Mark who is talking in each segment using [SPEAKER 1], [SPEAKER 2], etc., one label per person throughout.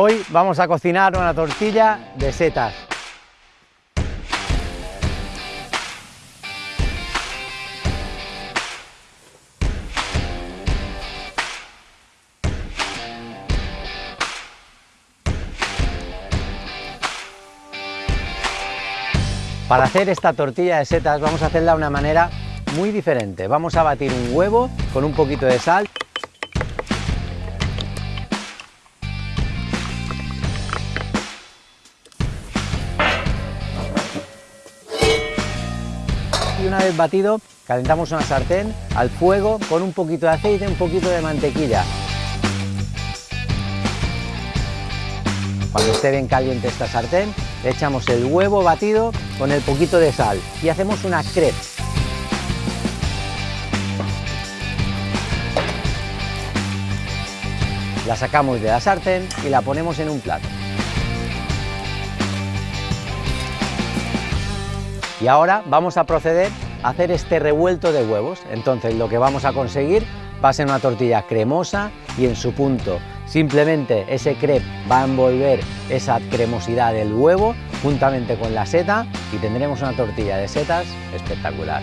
[SPEAKER 1] Hoy vamos a cocinar una tortilla de setas. Para hacer esta tortilla de setas vamos a hacerla de una manera muy diferente. Vamos a batir un huevo con un poquito de sal. Y una vez batido, calentamos una sartén al fuego con un poquito de aceite, un poquito de mantequilla. Cuando esté bien caliente esta sartén, le echamos el huevo batido con el poquito de sal y hacemos una crepe. La sacamos de la sartén y la ponemos en un plato. Y ahora vamos a proceder a hacer este revuelto de huevos. Entonces lo que vamos a conseguir va a ser una tortilla cremosa y en su punto. Simplemente ese crepe va a envolver esa cremosidad del huevo juntamente con la seta y tendremos una tortilla de setas espectacular.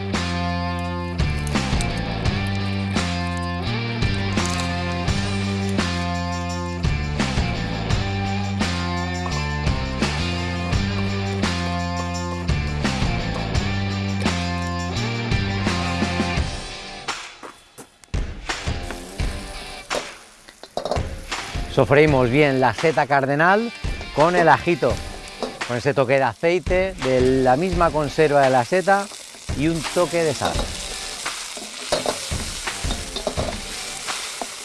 [SPEAKER 1] Sofreímos bien la seta cardenal con el ajito, con ese toque de aceite, de la misma conserva de la seta y un toque de sal.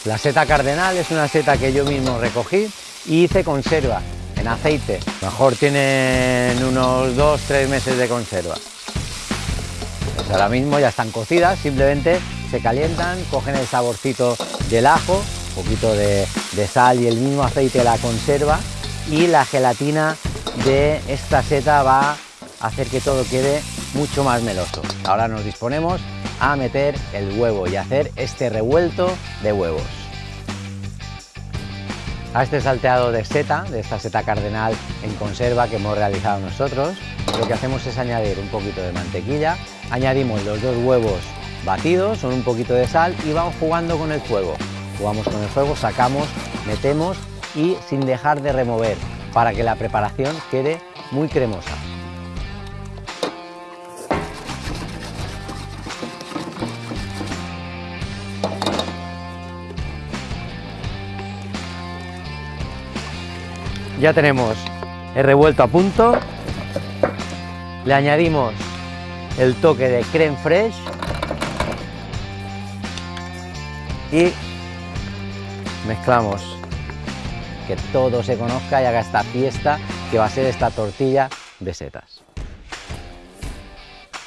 [SPEAKER 1] La seta cardenal es una seta que yo mismo recogí y hice conserva en aceite. Mejor tienen unos 2-3 meses de conserva. Pues ahora mismo ya están cocidas, simplemente se calientan, cogen el saborcito del ajo un poquito de, sal y el mismo aceite de la conserva y la gelatina de esta seta va a hacer que todo quede mucho más meloso. Ahora nos disponemos a meter el huevo y hacer este revuelto de huevos. A este salteado de seta, de esta seta cardenal en conserva que hemos realizado nosotros, lo que hacemos es añadir un poquito de mantequilla, añadimos los dos huevos batidos con un poquito de sal y vamos jugando con el fuego jugamos con el fuego, sacamos, metemos y sin dejar de remover para que la preparación quede muy cremosa. Ya tenemos el revuelto a punto, le añadimos el toque de creme fraiche y mezclamos, que todo se conozca y haga esta fiesta que va a ser esta tortilla de setas.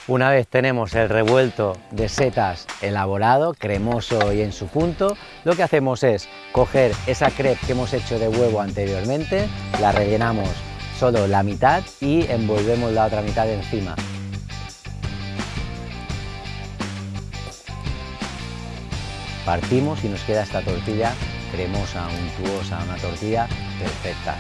[SPEAKER 1] Una vez tenemos el revuelto de setas elaborado, cremoso y en su punto, lo que hacemos es coger esa crepe que hemos hecho de huevo anteriormente, la rellenamos solo la mitad y envolvemos la otra mitad encima. Partimos y nos queda esta tortilla cremosa, untuosa, una tortilla perfecta.